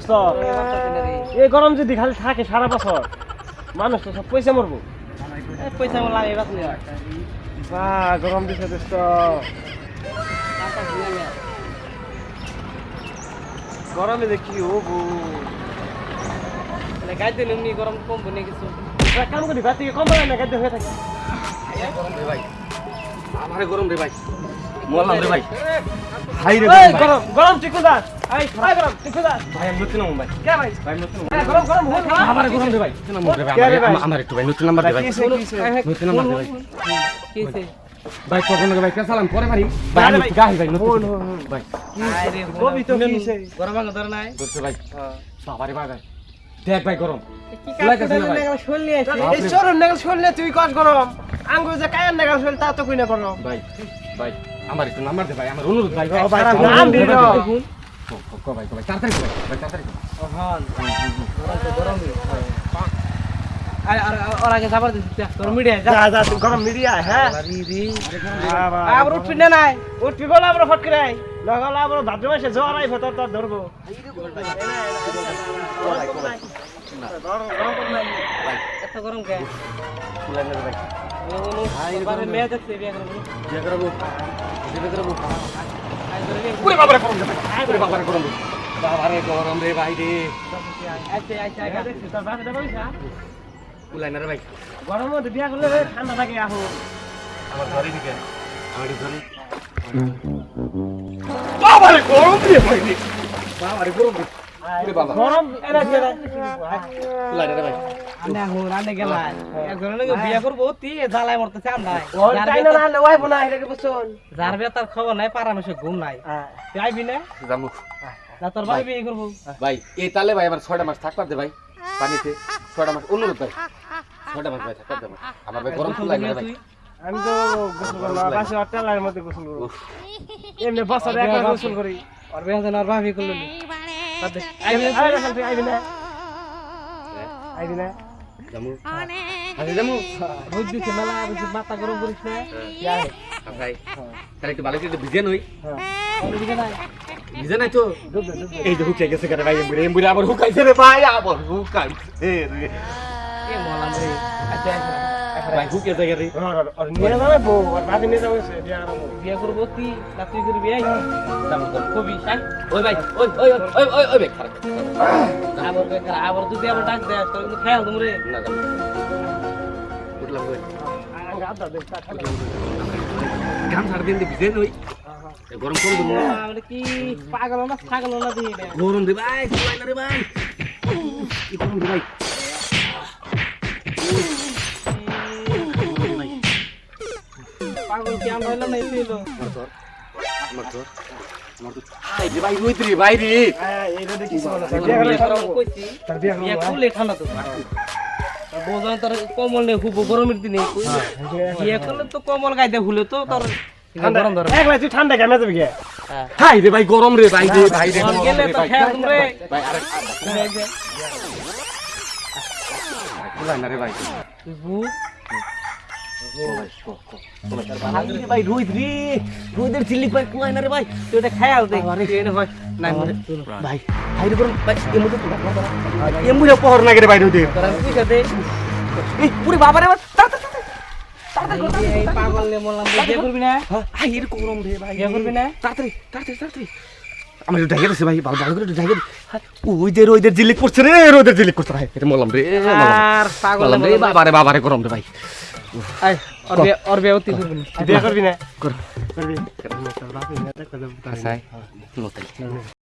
দোস্ত এই গরম যদি খালি থাকে সারা বছর মানুষ তো সব পয়সা মরবো। পয়সা বাস নেই বা গরম দিছে দোস্ত গরমে যে কি হব? গাইতে এমনি গরম কম বনে কিছু? কাম করি বাতি কম পারে না গাদ্দে হয়ে থাকে গরম রে ভাই। আমারে গরম রে ভাই। মরলাম রে ভাই। হাই রে গরম গরম গরম ঠিকুদার এই গরম ভাই আমি নতুন নাম ভাই কে ভাই? ভাই নতুন নাম গরম গরম হয়ে গরম রে ভাই নতুন নাম্বার রে ভাই ভাই? আমার- আমার একটু ভাই নতুন নাম্বার দে ভাই। কিসে কিসে নতুন নাম্বার দে ভাই। ভাই ভাই ভাই ভাই আমি গাহি ভাই নতুন। হন, হন, হন। ভাই। আরে কবি তো কিসে গরম আগে ধরে নাই? ধরছে ভাই বাবারে ভাই ভাই দেখ ভাই গরম। কি কাজ করতে না ভাই? শোল নিয়ে এই চরণ নাগাল শুনলে তুই কস গরম আঙ্গুর যে কায়ার নাগাল শুনলে তা তো কই না গরম ভাই ভাই আমার একটু নাম্বার দে ভাই আমার অনুরোধ ভাই। ও ভাই, সারা নাম অনুরোধ দিল। ভাই, ভাই। ক, ক, ক ভাই ক ভাই তাড়াতাড়ি ভাই তাড়াতাড়ি হ্যাঁ ধরবো এত গরম কে গরম রে ভাই গরমের মধ্যে বিয়া করলে ঠান্ডা থাকে আহো। আমার ধরে দিকে। আমার ধরে বাবারে গরম রে বাবারে গরম বাবা গরম যার বিয়া তার খবর নাই পাড়া মাসে ঘুম নাই। তুই আইবি না? তোর ভাই। বিয়ে করব। ভাই এই তালে ভাই আমার ছয়টা মাস থাকবার দে ভাই পানিতে। ছয়টা মাস অনুরোধ ভাই। ছয়টা মাস ভাই থাকবার দে আমার। ভাই গরম ভাই। আমি তো গোসল করলাম বাসে অট্টালার মধ্যে গোসল করব। এমনি বছরে একবার গোসল করি। আর বিয়া যেন আর ভাবি করল আইবি না আইবি না জামু আরে জামু রোদ দিছে মেলা বেশি মাথা গরম করিস না আর ভাই তাহলে একটু ভালো করে ভিজে নই হ্যাঁ নাই ভিজে নাই তো এই যে হুকাই গেছে ভাই আবার হুকাইছে রে ভাই আবার হুকাইছে রে এ মলাম রে আচ্ছা আচ্ছা ভাই হুকে জায়গা রে। আর নিয়ে যাবে বউ আর ভাবি নিয়ে যাবে সে। বিয়া করব। বিয়া করব তুই না তুই করবি এই জামু কবি শাক ওই ভাই ওই ওই ওই ওই ওই ভাই খারাপ আবার বেকার আবার তুই আবার ডাক দে তোর কিন্তু খেয়াল তুমি রে। না উঠলাম ভিজে নই গরম কম কি পাগল না ছাগল না দিই গরম রে ভাই রে ভাই? কি গরম রে ভাই? আমরা হইলাম না এই তোর কমল নেই খুব গরমের দিনে বিয়া করলে তো কমল গাইতে ভুলে তো তোর ঠান্ডা ভাই গরম রে ভাই রুইত রে রুইদের ভাই ভাই এমু দে বাবা রে ভাই জিলিক করছে রে এটা মলম রে পাগল মলম বাবা রে বাবা রে গরম রে ভাই আই ওর বিয়ে বিয়ে অতি করবি না করবি না? কর। করবি? আচ্ছা